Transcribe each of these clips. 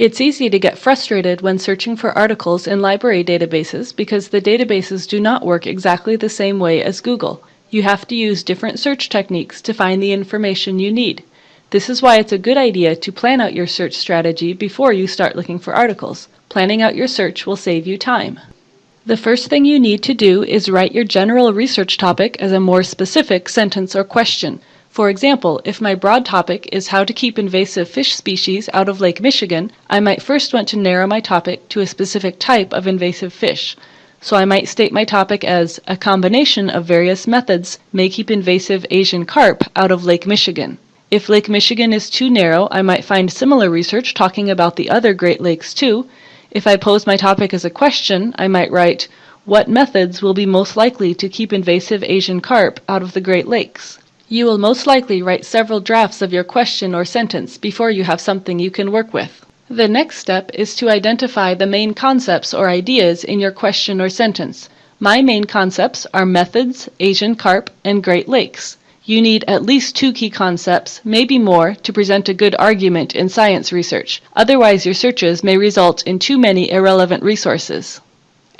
It's easy to get frustrated when searching for articles in library databases because the databases do not work exactly the same way as Google. You have to use different search techniques to find the information you need. This is why it's a good idea to plan out your search strategy before you start looking for articles. Planning out your search will save you time. The first thing you need to do is write your general research topic as a more specific sentence or question. For example, if my broad topic is how to keep invasive fish species out of Lake Michigan, I might first want to narrow my topic to a specific type of invasive fish. So I might state my topic as a combination of various methods may keep invasive Asian carp out of Lake Michigan. If Lake Michigan is too narrow, I might find similar research talking about the other Great Lakes too. If I pose my topic as a question, I might write, what methods will be most likely to keep invasive Asian carp out of the Great Lakes? You will most likely write several drafts of your question or sentence before you have something you can work with. The next step is to identify the main concepts or ideas in your question or sentence. My main concepts are methods, Asian carp, and Great Lakes. You need at least two key concepts, maybe more, to present a good argument in science research. Otherwise, your searches may result in too many irrelevant resources.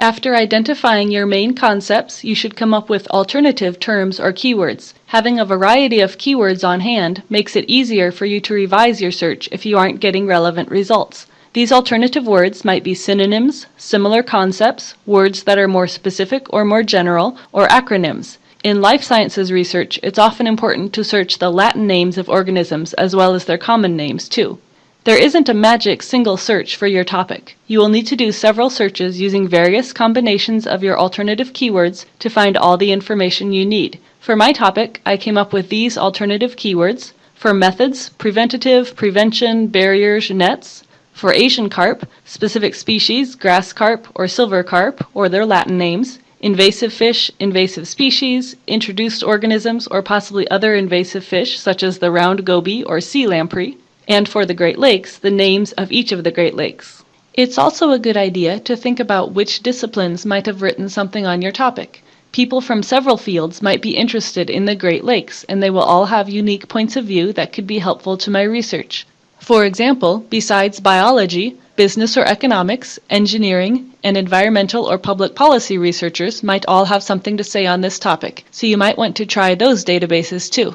After identifying your main concepts, you should come up with alternative terms or keywords. Having a variety of keywords on hand makes it easier for you to revise your search if you aren't getting relevant results. These alternative words might be synonyms, similar concepts, words that are more specific or more general, or acronyms. In life sciences research, it's often important to search the Latin names of organisms as well as their common names too. There isn't a magic single search for your topic. You will need to do several searches using various combinations of your alternative keywords to find all the information you need. For my topic, I came up with these alternative keywords. For methods, preventative, prevention, barriers, nets. For Asian carp, specific species, grass carp or silver carp, or their Latin names. Invasive fish, invasive species, introduced organisms, or possibly other invasive fish such as the round goby or sea lamprey and for the Great Lakes, the names of each of the Great Lakes. It's also a good idea to think about which disciplines might have written something on your topic. People from several fields might be interested in the Great Lakes, and they will all have unique points of view that could be helpful to my research. For example, besides biology, business or economics, engineering, and environmental or public policy researchers might all have something to say on this topic, so you might want to try those databases too.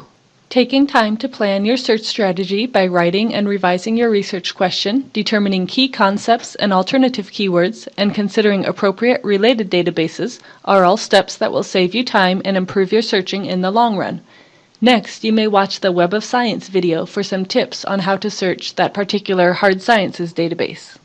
Taking time to plan your search strategy by writing and revising your research question, determining key concepts and alternative keywords, and considering appropriate related databases are all steps that will save you time and improve your searching in the long run. Next, you may watch the Web of Science video for some tips on how to search that particular hard sciences database.